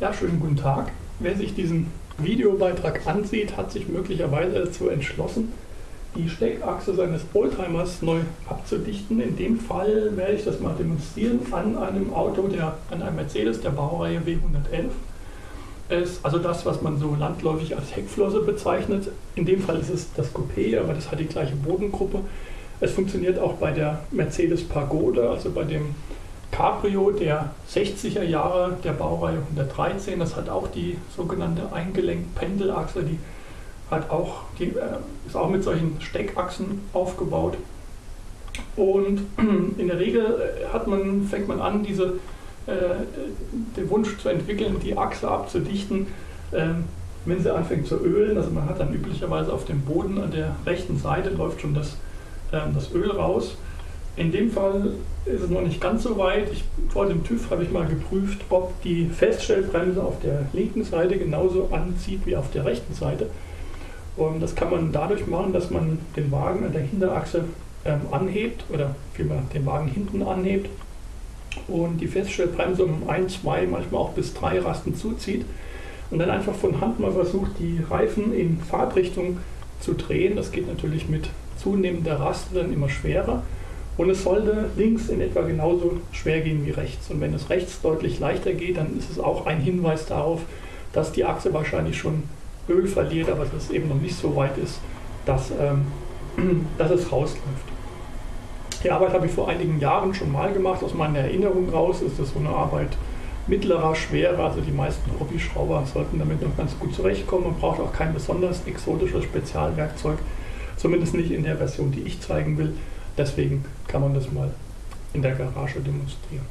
Ja, schönen guten Tag. Wer sich diesen Videobeitrag ansieht, hat sich möglicherweise dazu entschlossen, die Steckachse seines Oldtimers neu abzudichten. In dem Fall werde ich das mal demonstrieren an einem Auto, der, an einem Mercedes der Baureihe W111. Ist also das, was man so landläufig als Heckflosse bezeichnet. In dem Fall ist es das Coupé, aber das hat die gleiche Bodengruppe. Es funktioniert auch bei der Mercedes Pagode, also bei dem Cabrio der 60er Jahre der Baureihe 113. Das hat auch die sogenannte eingelenkt Pendelachse, die hat auch, die äh, ist auch mit solchen Steckachsen aufgebaut. Und in der Regel äh, hat man, fängt man an, diese, äh, den Wunsch zu entwickeln, die Achse abzudichten, äh, wenn sie anfängt zu ölen. Also man hat dann üblicherweise auf dem Boden an der rechten Seite läuft schon das, ähm, das Öl raus. In dem Fall ist es noch nicht ganz so weit. Ich, vor dem TÜV habe ich mal geprüft, ob die Feststellbremse auf der linken Seite genauso anzieht wie auf der rechten Seite. Und das kann man dadurch machen, dass man den Wagen an der Hinterachse ähm, anhebt oder vielmehr den Wagen hinten anhebt und die Feststellbremse um ein, zwei, manchmal auch bis drei Rasten zuzieht und dann einfach von Hand mal versucht, die Reifen in Fahrtrichtung zu drehen. Das geht natürlich mit zunehmender Raste dann immer schwerer. Und es sollte links in etwa genauso schwer gehen wie rechts. Und wenn es rechts deutlich leichter geht, dann ist es auch ein Hinweis darauf, dass die Achse wahrscheinlich schon Öl verliert, aber dass es eben noch nicht so weit ist, dass, ähm, dass es rausläuft. Die Arbeit habe ich vor einigen Jahren schon mal gemacht. Aus meiner Erinnerung raus ist das so eine Arbeit mittlerer Schwere. Also die meisten Hobbyschrauber sollten damit noch ganz gut zurechtkommen. Man braucht auch kein besonders exotisches Spezialwerkzeug. Zumindest nicht in der Version, die ich zeigen will. Deswegen kann man das mal in der Garage demonstrieren.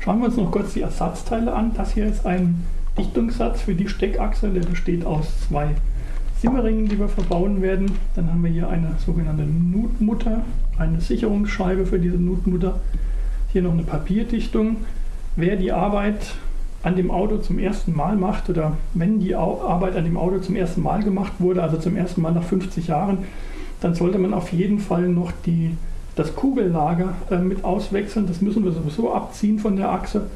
Schauen wir uns noch kurz die Ersatzteile an. Das hier ist ein Dichtungssatz für die Steckachse, der besteht aus zwei Simmeringen, die wir verbauen werden. Dann haben wir hier eine sogenannte Nutmutter, eine Sicherungsscheibe für diese Nutmutter. Hier noch eine Papierdichtung. Wer die Arbeit an dem Auto zum ersten Mal macht oder wenn die Arbeit an dem Auto zum ersten Mal gemacht wurde, also zum ersten Mal nach 50 Jahren, dann sollte man auf jeden Fall noch die, das Kugellager äh, mit auswechseln. Das müssen wir sowieso abziehen von der Achse.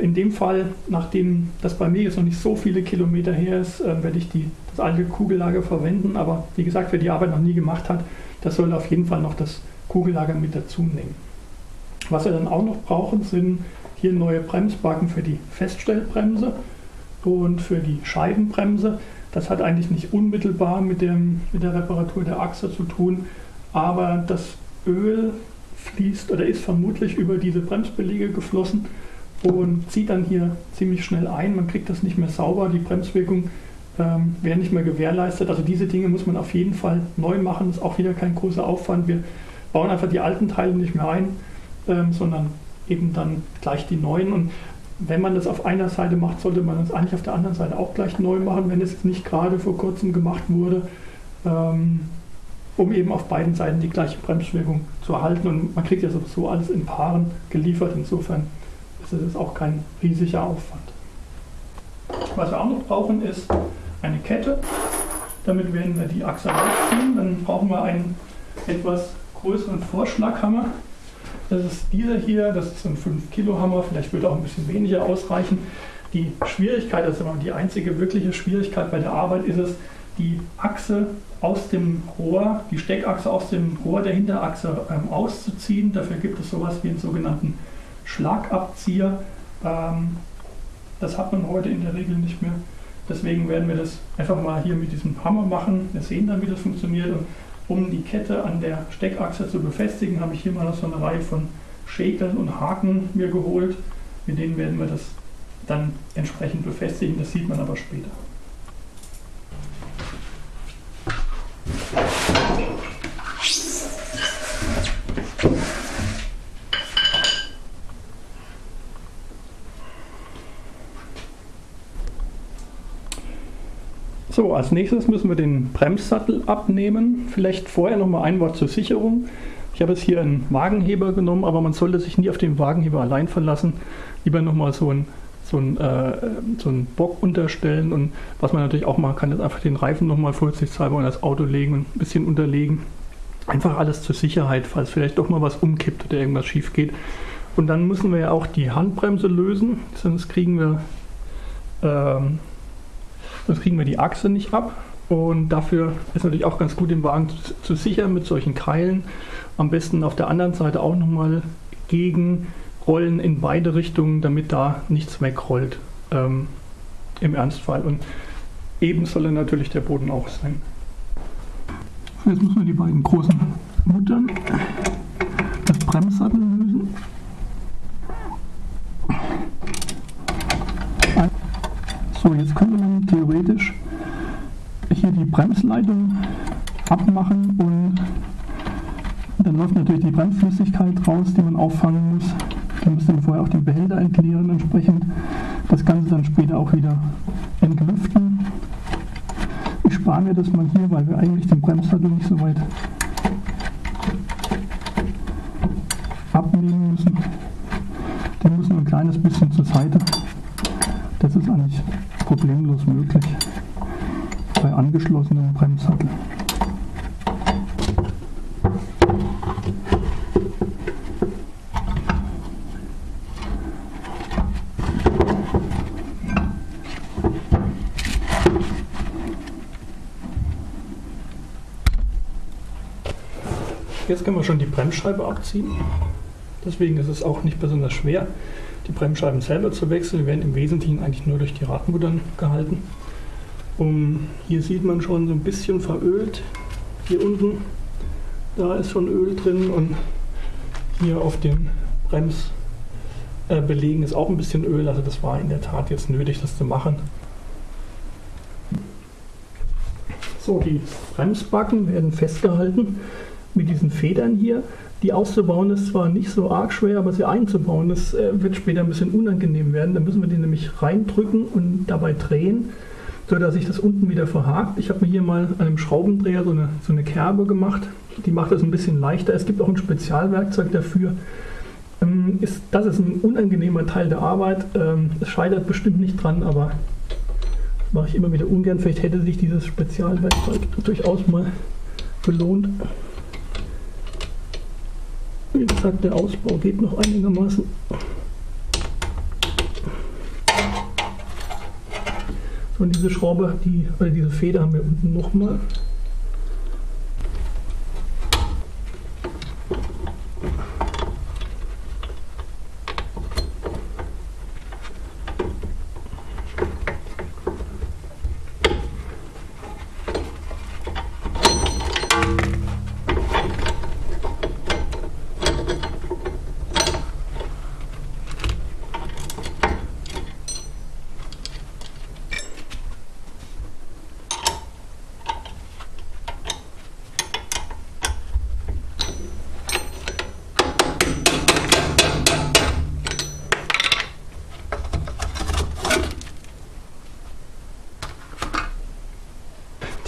In dem Fall, nachdem das bei mir jetzt noch nicht so viele Kilometer her ist, äh, werde ich die, das alte Kugellager verwenden. Aber wie gesagt, wer die Arbeit noch nie gemacht hat, der soll auf jeden Fall noch das Kugellager mit dazu nehmen. Was wir dann auch noch brauchen, sind hier neue Bremsbacken für die Feststellbremse und für die Scheibenbremse. Das hat eigentlich nicht unmittelbar mit, dem, mit der Reparatur der Achse zu tun, aber das Öl fließt oder ist vermutlich über diese Bremsbeläge geflossen und zieht dann hier ziemlich schnell ein. Man kriegt das nicht mehr sauber, die Bremswirkung ähm, wäre nicht mehr gewährleistet. Also diese Dinge muss man auf jeden Fall neu machen. Ist auch wieder kein großer Aufwand. Wir bauen einfach die alten Teile nicht mehr ein, ähm, sondern eben dann gleich die neuen. Und wenn man das auf einer Seite macht, sollte man das eigentlich auf der anderen Seite auch gleich neu machen, wenn es nicht gerade vor kurzem gemacht wurde, ähm, um eben auf beiden Seiten die gleiche Bremswirkung zu erhalten. Und man kriegt ja sowieso alles in Paaren geliefert. Insofern ist es auch kein riesiger Aufwand. Was wir auch noch brauchen, ist eine Kette. Damit werden wir die Achse rausziehen. Dann brauchen wir einen etwas größeren Vorschlaghammer. Das ist dieser hier, das ist ein 5 Kilo Hammer, vielleicht wird auch ein bisschen weniger ausreichen. Die Schwierigkeit, also die einzige wirkliche Schwierigkeit bei der Arbeit ist es, die Achse aus dem Rohr, die Steckachse aus dem Rohr der Hinterachse ähm, auszuziehen. Dafür gibt es sowas wie einen sogenannten Schlagabzieher. Ähm, das hat man heute in der Regel nicht mehr. Deswegen werden wir das einfach mal hier mit diesem Hammer machen. Wir sehen dann, wie das funktioniert. Und um die Kette an der Steckachse zu befestigen, habe ich hier mal noch so eine Reihe von Schäkeln und Haken mir geholt. Mit denen werden wir das dann entsprechend befestigen. Das sieht man aber später. So, als nächstes müssen wir den Bremssattel abnehmen. Vielleicht vorher noch mal ein Wort zur Sicherung. Ich habe jetzt hier einen Wagenheber genommen, aber man sollte sich nie auf den Wagenheber allein verlassen. Lieber noch mal so einen so ein, äh, so einen Bock unterstellen und was man natürlich auch machen kann, ist einfach den Reifen nochmal vorsichtshalber in das Auto legen und ein bisschen unterlegen. Einfach alles zur Sicherheit, falls vielleicht doch mal was umkippt oder irgendwas schief geht. Und dann müssen wir ja auch die Handbremse lösen, sonst kriegen wir, ähm, sonst kriegen wir die Achse nicht ab. Und dafür ist natürlich auch ganz gut, den Wagen zu, zu sichern mit solchen Keilen. Am besten auf der anderen Seite auch nochmal gegen Rollen in beide Richtungen, damit da nichts wegrollt ähm, im Ernstfall. Und eben soll er natürlich der Boden auch sein. Jetzt müssen wir die beiden großen Muttern, das Bremssattel lösen. So, jetzt könnte man theoretisch hier die Bremsleitung abmachen und dann läuft natürlich die Bremsflüssigkeit raus, die man auffangen muss. Dann müsste man vorher auch den Behälter entleeren entsprechend. Das Ganze dann später auch wieder entlüften. Ich spare mir das mal hier, weil wir eigentlich den Bremssattel nicht so weit abnehmen müssen. Den müssen wir ein kleines bisschen zur Seite. Das ist eigentlich problemlos möglich bei angeschlossenem Bremssattel. Jetzt können wir schon die Bremsscheibe abziehen. Deswegen ist es auch nicht besonders schwer, die Bremsscheiben selber zu wechseln. Werden im Wesentlichen eigentlich nur durch die Radmuttern gehalten. Um, hier sieht man schon so ein bisschen verölt. Hier unten, da ist schon Öl drin und hier auf den Bremsbelegen ist auch ein bisschen Öl. Also das war in der Tat jetzt nötig, das zu machen. So, die Bremsbacken werden festgehalten mit diesen Federn hier. Die auszubauen ist zwar nicht so arg schwer, aber sie einzubauen, das äh, wird später ein bisschen unangenehm werden. Da müssen wir die nämlich reindrücken und dabei drehen so dass sich das unten wieder verhakt. Ich habe mir hier mal an einem Schraubendreher so eine, so eine Kerbe gemacht. Die macht das ein bisschen leichter. Es gibt auch ein Spezialwerkzeug dafür. Ähm, das ist ein unangenehmer Teil der Arbeit. Ähm, es scheitert bestimmt nicht dran, aber das mache ich immer wieder ungern. Vielleicht hätte sich dieses Spezialwerkzeug durchaus mal gelohnt. Wie gesagt, der Ausbau geht noch einigermaßen. Und diese Schraube, die, oder diese Feder haben wir unten nochmal.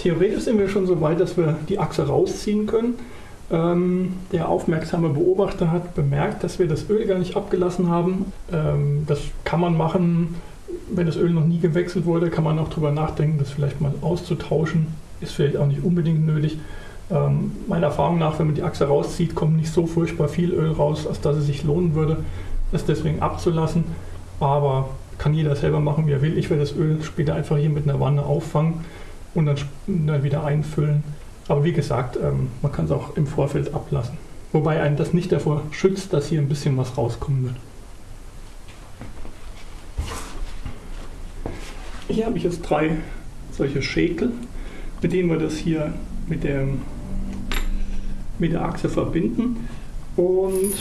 Theoretisch sind wir schon so weit, dass wir die Achse rausziehen können. Ähm, der aufmerksame Beobachter hat bemerkt, dass wir das Öl gar nicht abgelassen haben. Ähm, das kann man machen, wenn das Öl noch nie gewechselt wurde, kann man auch darüber nachdenken, das vielleicht mal auszutauschen. Ist vielleicht auch nicht unbedingt nötig. Ähm, meiner Erfahrung nach, wenn man die Achse rauszieht, kommt nicht so furchtbar viel Öl raus, als dass es sich lohnen würde, es deswegen abzulassen. Aber kann jeder selber machen, wie er will. Ich werde das Öl später einfach hier mit einer Wanne auffangen und dann, wieder einfüllen. Aber wie gesagt, ähm, man kann es auch im Vorfeld ablassen. Wobei einen das nicht davor schützt, dass hier ein bisschen was rauskommen wird. Hier habe ich jetzt drei solche Schäkel, mit denen wir das hier mit der, mit der Achse verbinden. Und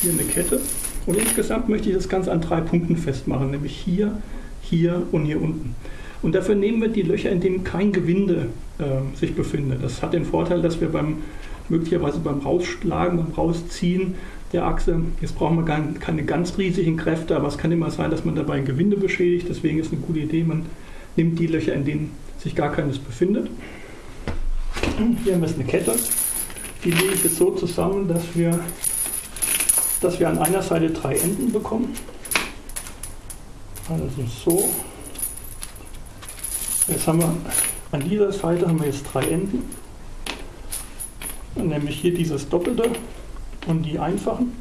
hier eine Kette. Und insgesamt möchte ich das Ganze an drei Punkten festmachen, nämlich hier, hier und hier unten. Und dafür nehmen wir die Löcher, in denen kein Gewinde äh, sich befindet. Das hat den Vorteil, dass wir beim möglicherweise beim Rausschlagen, beim Rausziehen der Achse, jetzt brauchen wir gar keine ganz riesigen Kräfte, aber es kann immer sein, dass man dabei ein Gewinde beschädigt. Deswegen ist eine gute Idee, man nimmt die Löcher, in denen sich gar keines befindet. Hier haben wir jetzt eine Kette. Die lege ich jetzt so zusammen, dass wir, dass wir an einer Seite drei Enden bekommen. Also so Jetzt haben wir an dieser Seite haben wir jetzt drei Enden, nämlich hier dieses doppelte und die einfachen.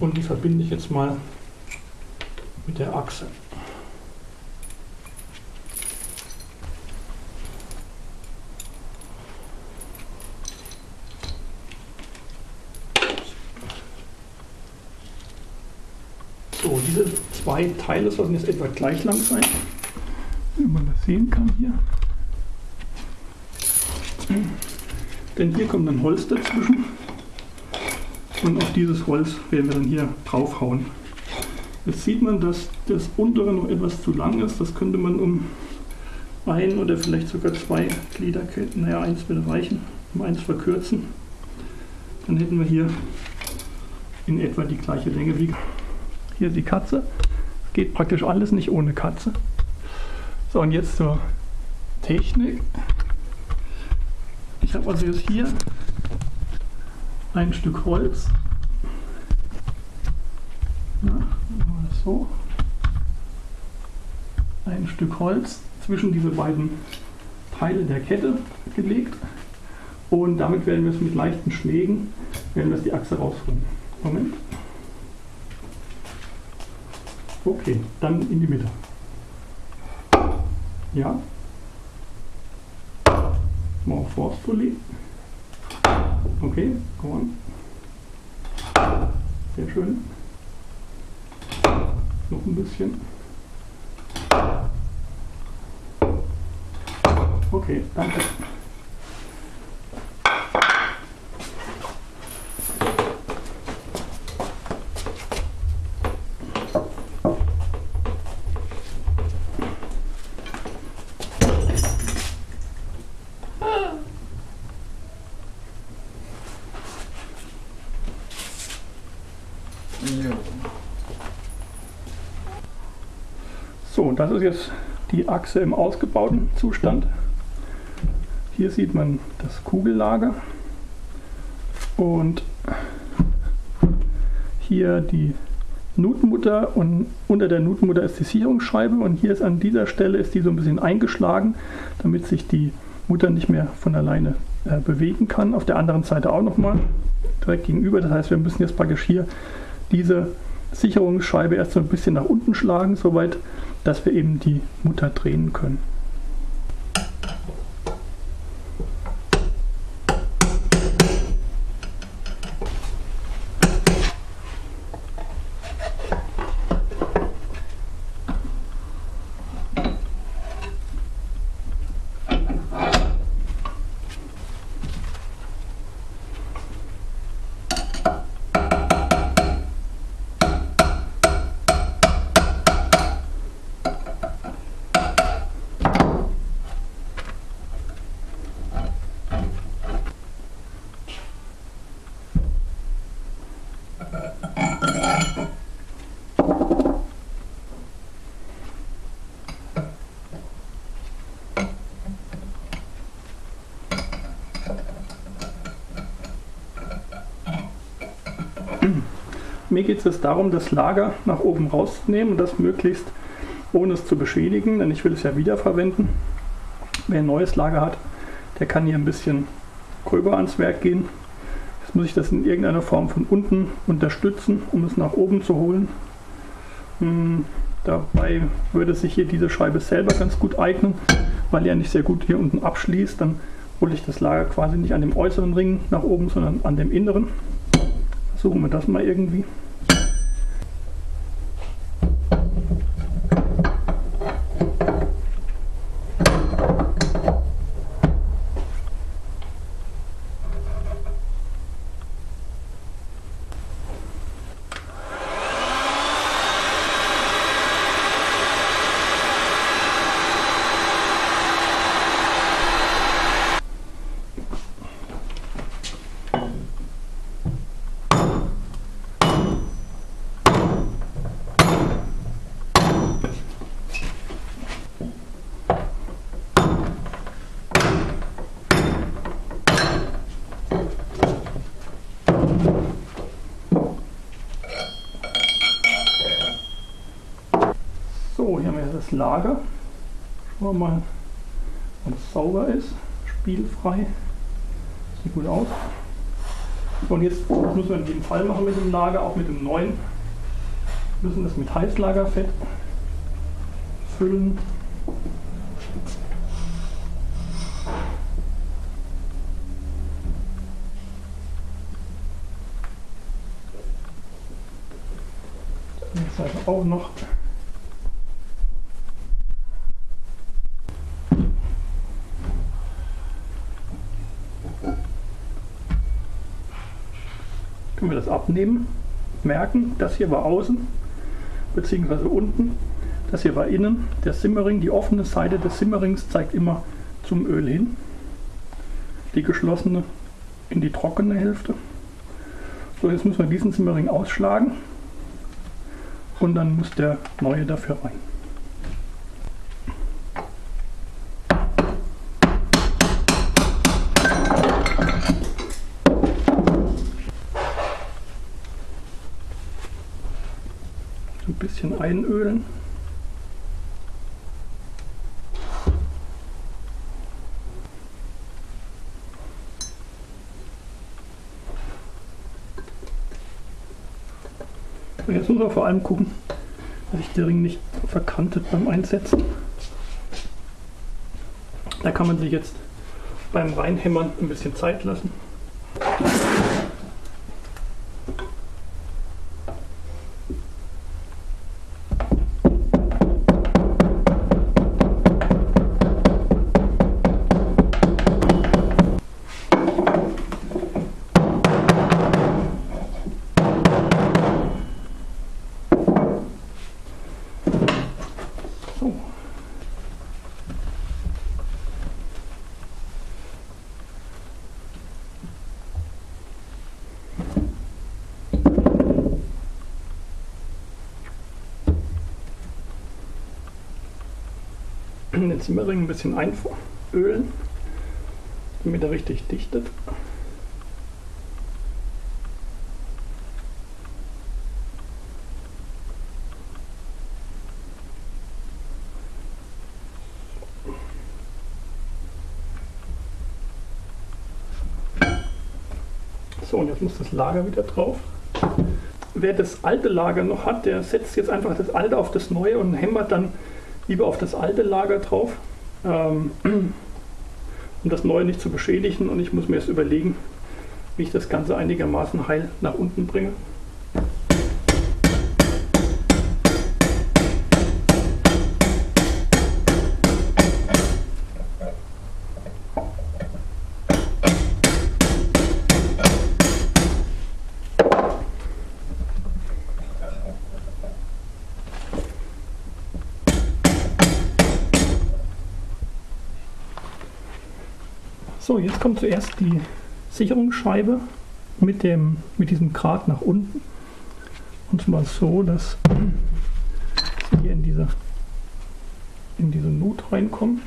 Und die verbinde ich jetzt mal mit der Achse. So, diese zwei Teile sollten jetzt etwa gleich lang sein. Wenn man das sehen kann hier. Denn hier kommt ein Holz dazwischen. Und auf dieses Holz werden wir dann hier draufhauen. Jetzt sieht man, dass das untere noch etwas zu lang ist. Das könnte man um ein oder vielleicht sogar zwei Gliederketten, naja, eins würde reichen, um eins verkürzen. Dann hätten wir hier in etwa die gleiche Länge wie hier die Katze. Es geht praktisch alles nicht ohne Katze. So, und jetzt zur Technik. Ich habe also jetzt hier ein Stück Holz. Ja, so. Ein Stück Holz zwischen diese beiden Teile der Kette gelegt. Und damit werden wir es mit leichten Schlägen, werden wir die Achse rausholen. Moment. Okay, dann in die Mitte. Ja. More forcefully. Okay, go on. Sehr schön. Noch ein bisschen. Okay, danke. Das ist jetzt die Achse im ausgebauten Zustand. Hier sieht man das Kugellager und hier die Nutmutter und unter der Nutmutter ist die Sicherungsscheibe und hier ist an dieser Stelle ist die so ein bisschen eingeschlagen, damit sich die Mutter nicht mehr von alleine äh, bewegen kann. Auf der anderen Seite auch nochmal direkt gegenüber. Das heißt, wir müssen jetzt praktisch hier diese Sicherungsscheibe erst so ein bisschen nach unten schlagen, soweit, dass wir eben die Mutter drehen können. Mir geht es darum, das Lager nach oben rauszunehmen und das möglichst ohne es zu beschädigen, denn ich will es ja wiederverwenden. Wer ein neues Lager hat, der kann hier ein bisschen gröber ans Werk gehen. Jetzt muss ich das in irgendeiner Form von unten unterstützen, um es nach oben zu holen. Hm, dabei würde sich hier diese Scheibe selber ganz gut eignen, weil er nicht sehr gut hier unten abschließt. Dann hole ich das Lager quasi nicht an dem äußeren Ring nach oben, sondern an dem inneren. Versuchen wir das mal irgendwie. So, hier haben wir das Lager. Schauen wir mal, ob es sauber ist, spielfrei. Sieht gut aus. Und jetzt müssen wir in jedem Fall machen mit dem Lager, auch mit dem neuen. Wir müssen das mit Heißlagerfett füllen. Seite auch noch. Können wir das abnehmen, merken, das hier war außen, beziehungsweise unten, das hier war innen. Der Simmering, die offene Seite des Simmerings zeigt immer zum Öl hin, die geschlossene in die trockene Hälfte. So, jetzt müssen wir diesen Simmering ausschlagen und dann muss der neue dafür rein. Einölen. Jetzt muss man vor allem gucken, dass sich der Ring nicht verkantet beim Einsetzen. Da kann man sich jetzt beim Reinhämmern ein bisschen Zeit lassen. Den Zimmerring ein bisschen einölen, damit er richtig dichtet. So, und jetzt muss das Lager wieder drauf. Wer das alte Lager noch hat, der setzt jetzt einfach das alte auf das neue und hämmert dann lieber auf das alte Lager drauf, ähm, um das neue nicht zu beschädigen. Und ich muss mir jetzt überlegen, wie ich das Ganze einigermaßen heil nach unten bringe. So, jetzt kommt zuerst die Sicherungsscheibe mit, dem, mit diesem Grat nach unten. Und zwar so, dass sie hier in diese, in diese Nut reinkommen.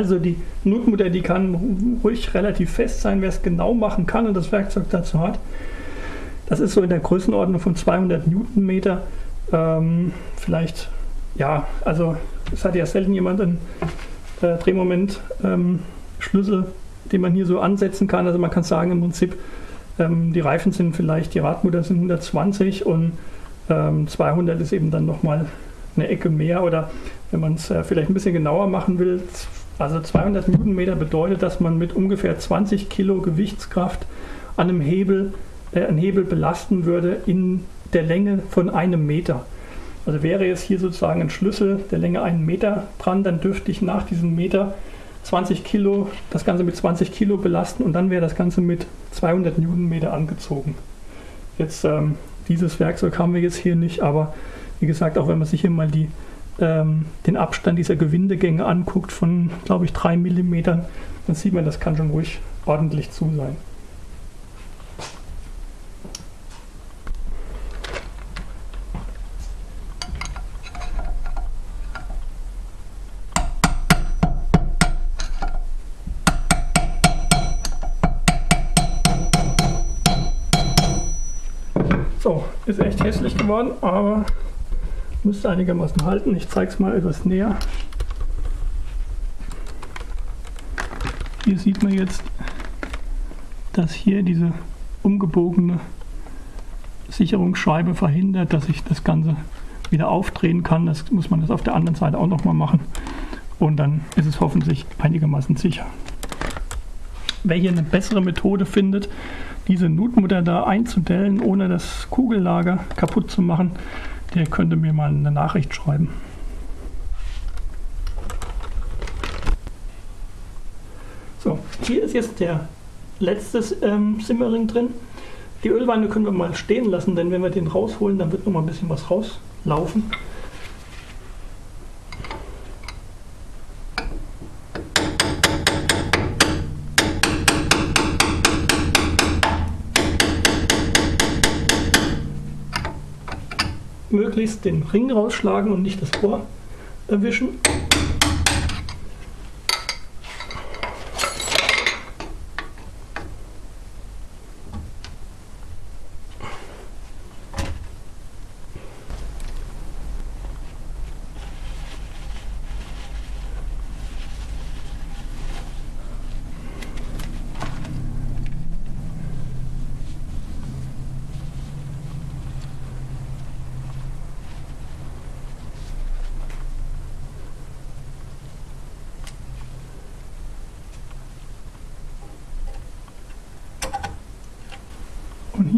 Also die Nutmutter, die kann ruhig relativ fest sein, wer es genau machen kann und das Werkzeug dazu hat. Das ist so in der Größenordnung von 200 Newtonmeter. Ähm, vielleicht, ja, also es hat ja selten jemand einen äh, Drehmoment-Schlüssel, ähm, den man hier so ansetzen kann. Also man kann sagen im Prinzip, ähm, die Reifen sind vielleicht, die Radmutter sind 120 und 200 ähm, ist eben dann nochmal eine Ecke mehr oder wenn man es äh, vielleicht ein bisschen genauer machen will, also 200 Newtonmeter bedeutet, dass man mit ungefähr 20 Kilo Gewichtskraft an einem Hebel äh, ein Hebel belasten würde in der Länge von einem Meter. Also wäre jetzt hier sozusagen ein Schlüssel der Länge einen Meter dran, dann dürfte ich nach diesem Meter 20 Kilo, das Ganze mit 20 Kilo belasten und dann wäre das Ganze mit 200 Newtonmeter angezogen. Jetzt ähm, dieses Werkzeug haben wir jetzt hier nicht, aber wie gesagt, auch wenn man sich hier mal die, ähm, den Abstand dieser Gewindegänge anguckt von, glaube ich, 3 mm, dann sieht man, das kann schon ruhig ordentlich zu sein. So, ist echt hässlich geworden, aber müsste einigermaßen halten. Ich zeige es mal etwas näher. Hier sieht man jetzt, dass hier diese umgebogene Sicherungsscheibe verhindert, dass ich das Ganze wieder aufdrehen kann. Das muss man das auf der anderen Seite auch nochmal machen. Und dann ist es hoffentlich einigermaßen sicher. Wer hier eine bessere Methode findet, diese Nutmutter da einzudellen, ohne das Kugellager kaputt zu machen, der könnte mir mal eine Nachricht schreiben. So, hier ist jetzt der letzte ähm, Simmering drin. Die Ölwanne können wir mal stehen lassen, denn wenn wir den rausholen, dann wird noch mal ein bisschen was rauslaufen. Möglichst den Ring rausschlagen und nicht das Rohr erwischen.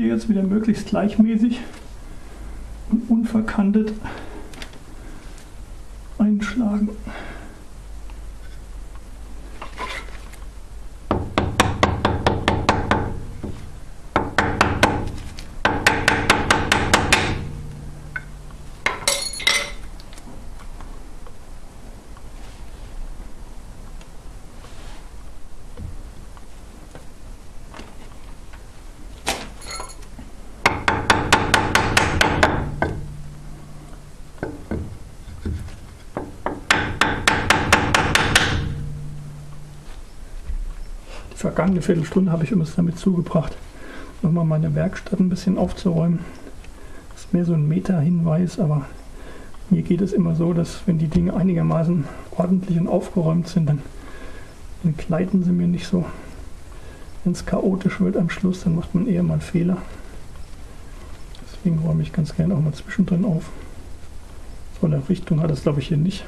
Hier jetzt wieder möglichst gleichmäßig und unverkantet vergangene Viertelstunde habe ich übrigens damit zugebracht, nochmal meine Werkstatt ein bisschen aufzuräumen. Das ist mehr so ein Meta-Hinweis, aber mir geht es immer so, dass wenn die Dinge einigermaßen ordentlich und aufgeräumt sind, dann entgleiten sie mir nicht so. Wenn es chaotisch wird am Schluss, dann macht man eher mal Fehler. Deswegen räume ich ganz gerne auch mal zwischendrin auf. So eine Richtung hat das glaube ich hier nicht.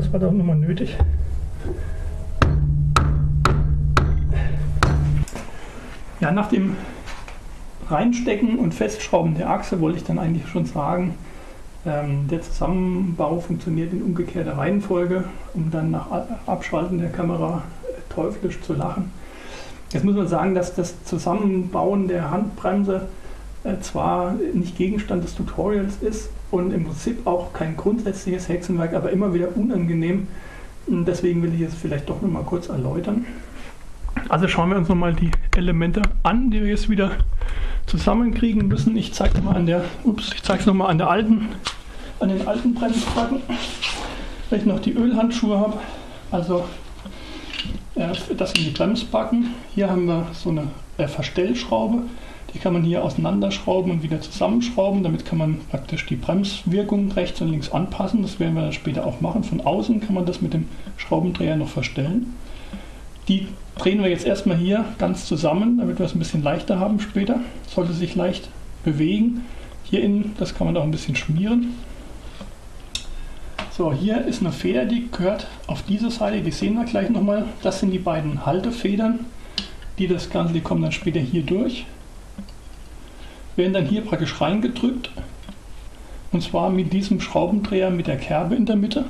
Das war doch nochmal nötig. Ja, nach dem Reinstecken und Festschrauben der Achse wollte ich dann eigentlich schon sagen, ähm, der Zusammenbau funktioniert in umgekehrter Reihenfolge, um dann nach Abschalten der Kamera teuflisch zu lachen. Jetzt muss man sagen, dass das Zusammenbauen der Handbremse äh, zwar nicht Gegenstand des Tutorials ist und im Prinzip auch kein grundsätzliches Hexenwerk, aber immer wieder unangenehm. Deswegen will ich es vielleicht doch nochmal kurz erläutern. Also schauen wir uns nochmal die Elemente an, die wir jetzt wieder zusammenkriegen müssen. Ich zeige es mal an der, ups, ich zeige es nochmal an der alten, an den alten Bremsbacken, weil ich noch die Ölhandschuhe habe. Also äh, das sind die Bremsbacken. Hier haben wir so eine äh, Verstellschraube. Die kann man hier auseinanderschrauben und wieder zusammenschrauben. Damit kann man praktisch die Bremswirkung rechts und links anpassen. Das werden wir dann später auch machen. Von außen kann man das mit dem Schraubendreher noch verstellen. Die drehen wir jetzt erstmal hier ganz zusammen, damit wir es ein bisschen leichter haben später. Sollte sich leicht bewegen. Hier innen, das kann man auch ein bisschen schmieren. So, hier ist eine Feder, die gehört auf diese Seite, die sehen wir gleich nochmal. Das sind die beiden Haltefedern, die das Ganze, die kommen dann später hier durch werden dann hier praktisch reingedrückt. Und zwar mit diesem Schraubendreher mit der Kerbe in der Mitte.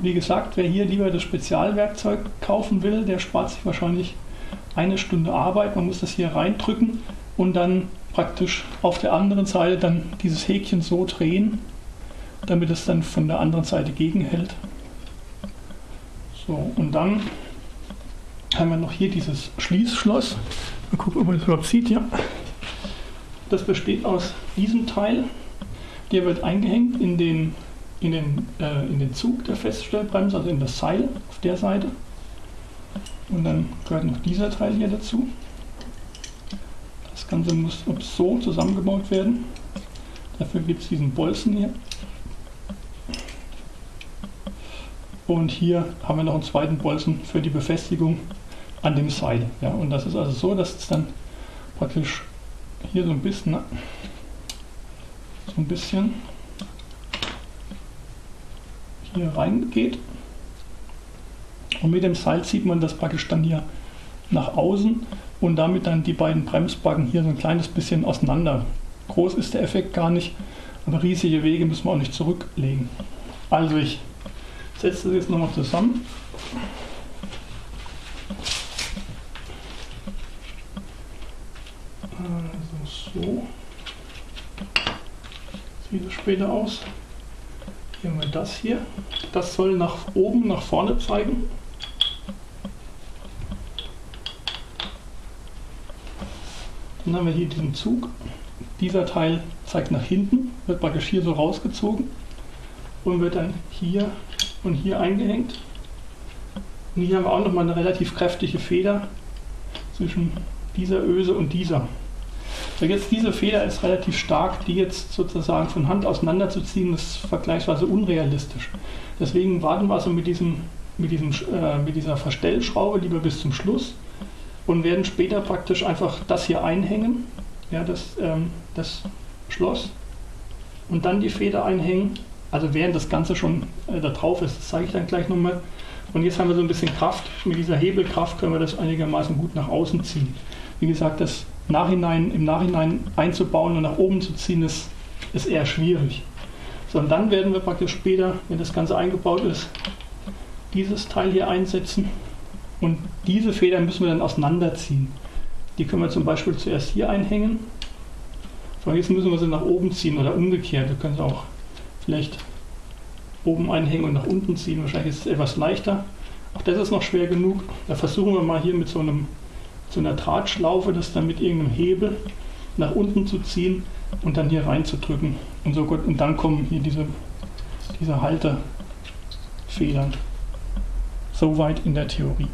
Wie gesagt, wer hier lieber das Spezialwerkzeug kaufen will, der spart sich wahrscheinlich eine Stunde Arbeit. Man muss das hier reindrücken und dann praktisch auf der anderen Seite dann dieses Häkchen so drehen, damit es dann von der anderen Seite gegenhält. So, und dann haben wir noch hier dieses Schließschloss. Mal gucken, ob man das überhaupt sieht. Ja. Das besteht aus diesem Teil. Der wird eingehängt in den, in den, äh, in den Zug der Feststellbremse, also in das Seil auf der Seite. Und dann gehört noch dieser Teil hier dazu. Das Ganze muss so zusammengebaut werden. Dafür gibt es diesen Bolzen hier. Und hier haben wir noch einen zweiten Bolzen für die Befestigung an dem Seil. Ja, und das ist also so, dass es dann praktisch hier so ein bisschen, ne? so ein bisschen hier reingeht. Und mit dem Seil zieht man das praktisch dann hier nach außen und damit dann die beiden Bremsbacken hier so ein kleines bisschen auseinander. Groß ist der Effekt gar nicht, aber riesige Wege müssen wir auch nicht zurücklegen. Also ich setze das jetzt nochmal zusammen. So. Sieht es später aus. Hier haben wir das hier. Das soll nach oben, nach vorne zeigen. Dann haben wir hier diesen Zug. Dieser Teil zeigt nach hinten, wird praktisch hier so rausgezogen und wird dann hier und hier eingehängt. Und hier haben wir auch nochmal eine relativ kräftige Feder zwischen dieser Öse und dieser. So jetzt diese Feder ist relativ stark, die jetzt sozusagen von Hand auseinanderzuziehen, ist vergleichsweise unrealistisch. Deswegen warten wir also mit, diesem, mit, diesem, äh, mit dieser Verstellschraube lieber bis zum Schluss und werden später praktisch einfach das hier einhängen, ja, das, ähm, das Schloss, und dann die Feder einhängen. Also während das Ganze schon äh, da drauf ist, das zeige ich dann gleich nochmal. Und jetzt haben wir so ein bisschen Kraft. Mit dieser Hebelkraft können wir das einigermaßen gut nach außen ziehen. Wie gesagt, das Nachhinein, im Nachhinein einzubauen und nach oben zu ziehen, ist, ist eher schwierig. So, und dann werden wir praktisch später, wenn das Ganze eingebaut ist, dieses Teil hier einsetzen und diese Federn müssen wir dann auseinanderziehen. Die können wir zum Beispiel zuerst hier einhängen. So, jetzt müssen wir sie nach oben ziehen oder umgekehrt. Wir können sie auch vielleicht oben einhängen und nach unten ziehen. Wahrscheinlich ist es etwas leichter. Auch das ist noch schwer genug. Da versuchen wir mal hier mit so einem zu einer Drahtschlaufe, das dann mit irgendeinem Hebel nach unten zu ziehen und dann hier reinzudrücken. Und, so gut, und dann kommen hier diese, diese Haltefedern. Soweit in der Theorie.